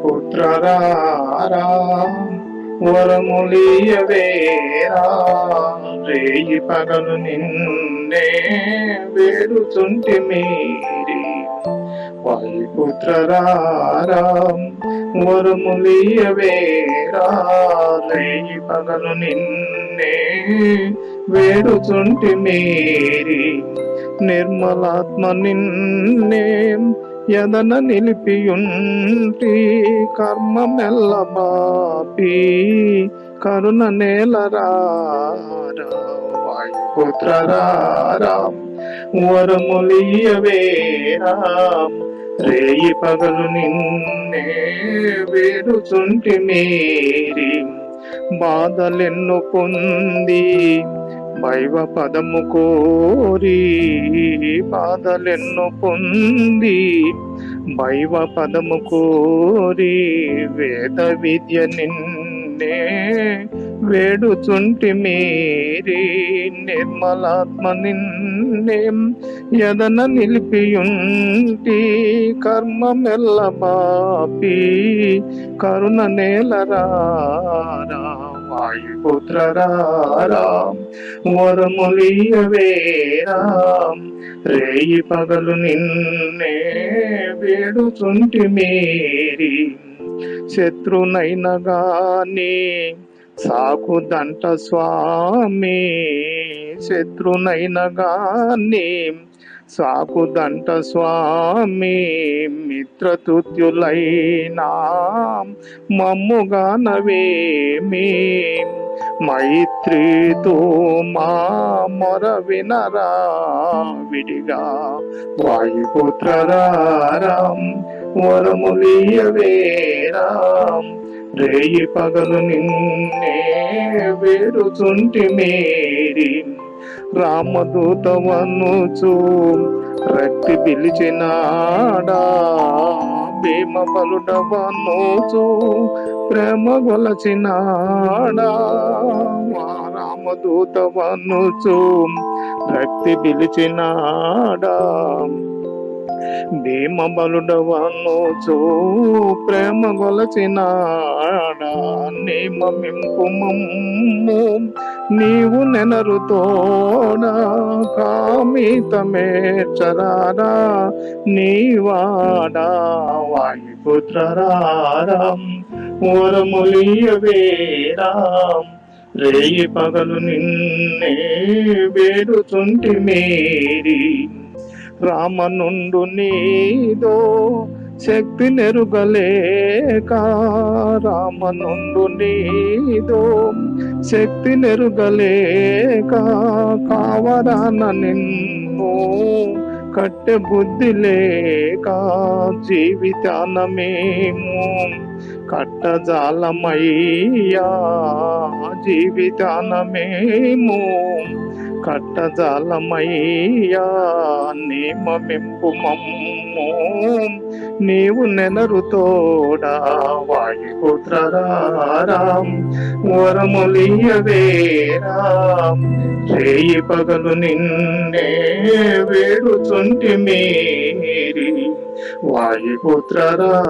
వాయుపుత్రరారా వరములియవేరా రేయి పగలు నిన్నే వేడుతుంటి మీరి. వాయుపుత్రరారా వరములియవేరా రేయి పగలు నిన్నే వేడుతుంటి మీరి. నిర్మలాత్మ నిన్నే యదన నిలిపియుంటి కర్మ మెల్ల బాపి కరుణ నేలరారా వాయుపుత్రరారా వరములియవేరా రేయి పగలు నిన్నే వేడుచుంటి మీరి బాధలెన్ను పొంది వైవ పదము కోరి బాధలెన్ను పొంది వైవ పదము కోరి వేద విద్య నిన్నే వేడుచుంటి మీరి నిర్మలాత్మ నిన్నే యదన నిలిపియుంటి కర్మ మెల్ల బాపి కరుణ నేలరారా వాయుపుత్రరారా వరములియవేరా. రేయి పగలు నిన్నే వేడుచుంటి మేరి శత్రునైన గాని సాకుదంట స్వామి. శత్రునైన గాని సాకుదంట స్వామి మిత్రతుత్యులైనా మమ్ముగానవేమి మైత్రితో మా మొర వినరా విడిగా. వాయుపుత్రరారం వరములియవేరాం రేయి పగలు నిన్నే వేరుచుంటి మేరీ రామదూతవనుచు రక్తి పిలిచినాడా? భీమ బలుడవనుచు ప్రేమ గొలచినాడా? మా రక్తి పిలిచినాడా? భీమ బలుడవనుచు ప్రేమ గొలచినాడా? నియమింపు మమ్ము నీవు నెనరుతోన కామితమే చరారా నీవాడా వాయుపుత్రరారం ఓరములియవేరాం రేయి పగలు నిన్నే వేడుచుంటి మేరీ రామనుండు నీదో శక్తి నెరుగలేక రామనుండు నీదో. శక్తి నెరుగలేక కావరాన నిన్ను కట్టె బుద్ధి లేక జీవితాన మేము కట్టజాలమయ్యా. జీవితాన మేము కట్టజాలమయ్యా. నియమింపు మమ్ము. నీవు నెనరుతోడా వాయుపుత్రరాం వరములియవేరాం చేయి పగలు నిన్నే వేడుచుంటి మీరి వాయుపుత్రరారా